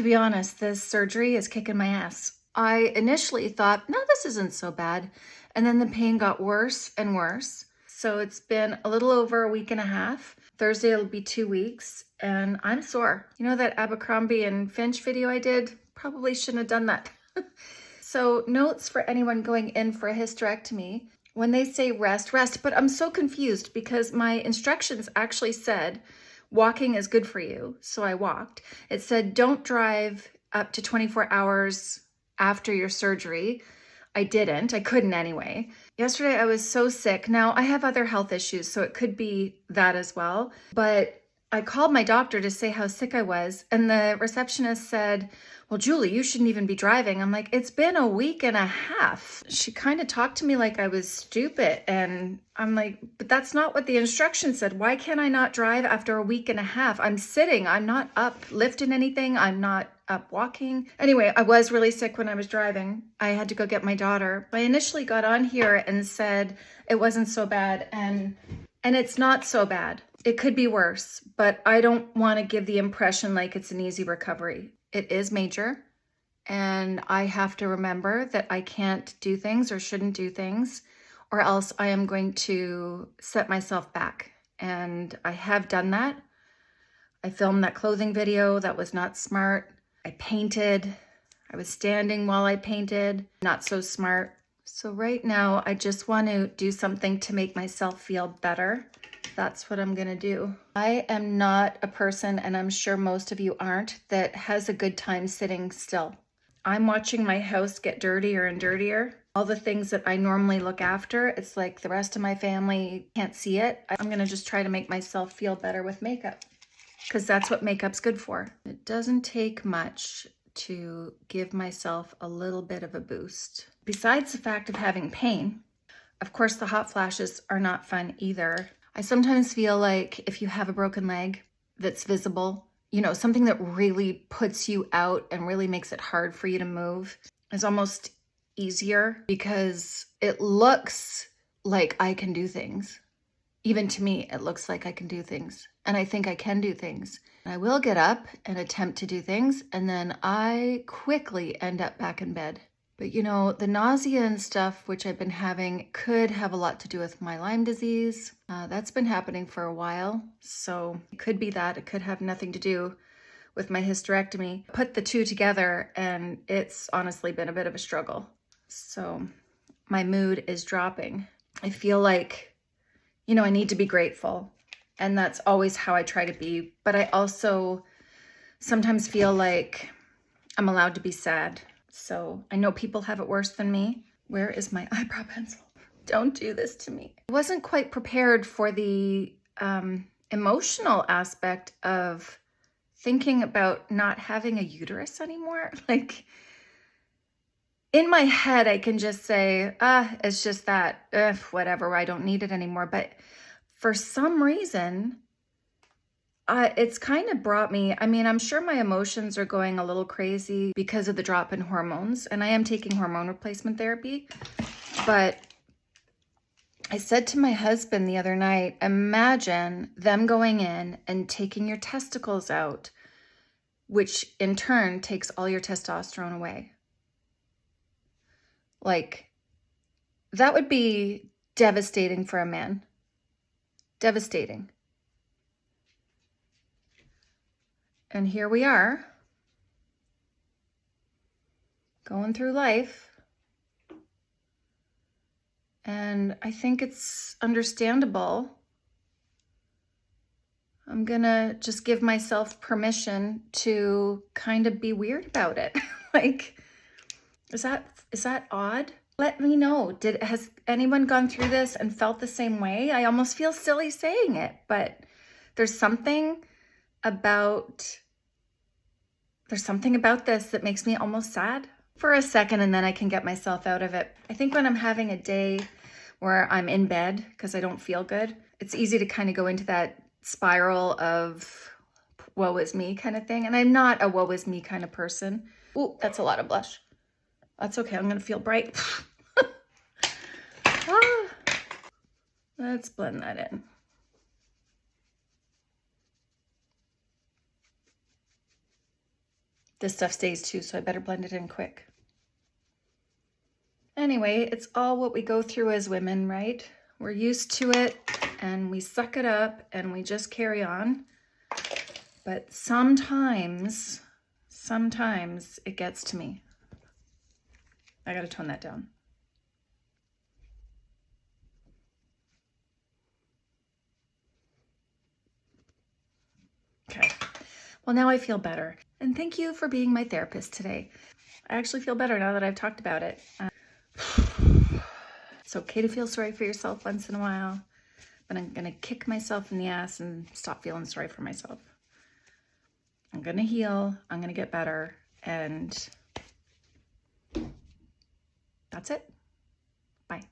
to be honest, this surgery is kicking my ass. I initially thought, no, this isn't so bad. And then the pain got worse and worse. So it's been a little over a week and a half. Thursday it'll be two weeks and I'm sore. You know that Abercrombie and Finch video I did? Probably shouldn't have done that. so notes for anyone going in for a hysterectomy. When they say rest, rest, but I'm so confused because my instructions actually said walking is good for you. So I walked. It said don't drive up to 24 hours after your surgery. I didn't. I couldn't anyway. Yesterday I was so sick. Now I have other health issues, so it could be that as well. But I called my doctor to say how sick I was, and the receptionist said, well, Julie, you shouldn't even be driving. I'm like, it's been a week and a half. She kind of talked to me like I was stupid. And I'm like, but that's not what the instruction said. Why can't I not drive after a week and a half? I'm sitting. I'm not up lifting anything. I'm not up walking. Anyway, I was really sick when I was driving. I had to go get my daughter. But I initially got on here and said it wasn't so bad. And, and it's not so bad. It could be worse, but I don't want to give the impression like it's an easy recovery. It is major and I have to remember that I can't do things or shouldn't do things or else I am going to set myself back. And I have done that. I filmed that clothing video. That was not smart. I painted. I was standing while I painted. Not so smart. So right now, I just want to do something to make myself feel better that's what I'm gonna do. I am not a person, and I'm sure most of you aren't, that has a good time sitting still. I'm watching my house get dirtier and dirtier. All the things that I normally look after, it's like the rest of my family can't see it. I'm gonna just try to make myself feel better with makeup because that's what makeup's good for. It doesn't take much to give myself a little bit of a boost. Besides the fact of having pain, of course the hot flashes are not fun either. I sometimes feel like if you have a broken leg that's visible, you know, something that really puts you out and really makes it hard for you to move is almost easier because it looks like I can do things. Even to me, it looks like I can do things and I think I can do things. I will get up and attempt to do things and then I quickly end up back in bed. But you know, the nausea and stuff which I've been having could have a lot to do with my Lyme disease. Uh, that's been happening for a while, so it could be that. It could have nothing to do with my hysterectomy. Put the two together and it's honestly been a bit of a struggle. So my mood is dropping. I feel like, you know, I need to be grateful and that's always how I try to be. But I also sometimes feel like I'm allowed to be sad so I know people have it worse than me. Where is my eyebrow pencil? Don't do this to me. I wasn't quite prepared for the um, emotional aspect of thinking about not having a uterus anymore. Like in my head, I can just say, ah, it's just that, Ugh, whatever, I don't need it anymore. But for some reason, it's kind of brought me, I mean, I'm sure my emotions are going a little crazy because of the drop in hormones, and I am taking hormone replacement therapy, but I said to my husband the other night, imagine them going in and taking your testicles out, which in turn takes all your testosterone away. Like, that would be devastating for a man. Devastating. And here we are, going through life. And I think it's understandable. I'm gonna just give myself permission to kind of be weird about it. like, is that is that odd? Let me know. Did has anyone gone through this and felt the same way? I almost feel silly saying it, but there's something about, there's something about this that makes me almost sad for a second and then I can get myself out of it. I think when I'm having a day where I'm in bed because I don't feel good, it's easy to kind of go into that spiral of woe is me kind of thing. And I'm not a woe is me kind of person. Oh, that's a lot of blush. That's okay. I'm going to feel bright. ah. Let's blend that in. This stuff stays too, so I better blend it in quick. Anyway, it's all what we go through as women, right? We're used to it and we suck it up and we just carry on. But sometimes, sometimes it gets to me. I gotta tone that down. Okay. Well, now I feel better. And thank you for being my therapist today. I actually feel better now that I've talked about it. Uh, it's okay to feel sorry for yourself once in a while, but I'm going to kick myself in the ass and stop feeling sorry for myself. I'm going to heal. I'm going to get better. And that's it. Bye.